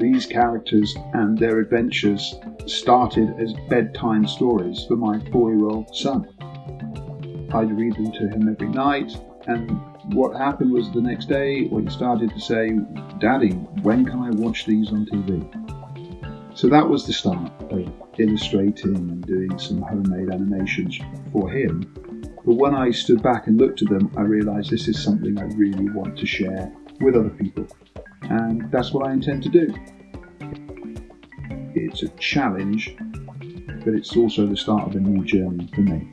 These characters and their adventures started as bedtime stories for my four year old son. I'd read them to him every night, and what happened was the next day when he started to say, Daddy, when can I watch these on TV? So that was the start of illustrating and doing some homemade animations for him. But when I stood back and looked at them, I realized this is something I really want to share with other people. And that's what I intend to do. It's a challenge, but it's also the start of a new journey for me.